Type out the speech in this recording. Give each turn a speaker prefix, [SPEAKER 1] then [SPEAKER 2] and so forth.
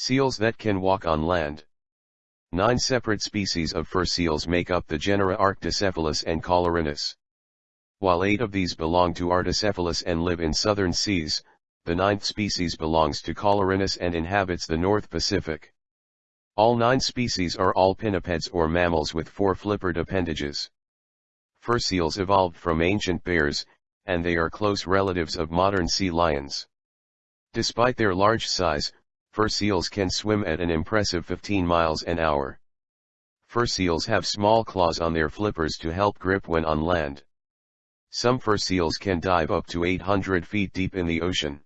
[SPEAKER 1] Seals that can walk on land. Nine separate species of fur seals make up the genera Arctocephalus and Callorhinus. While eight of these belong to Arctocephalus and live in southern seas, the ninth species belongs to Callorhinus and inhabits the North Pacific. All nine species are all pinnipeds or mammals with four flippered appendages. Fur seals evolved from ancient bears, and they are close relatives of modern sea lions. Despite their large size, fur seals can swim at an impressive 15 miles an hour. Fur seals have small claws on their flippers to help grip when on land. Some fur seals can dive up to 800 feet deep in the ocean.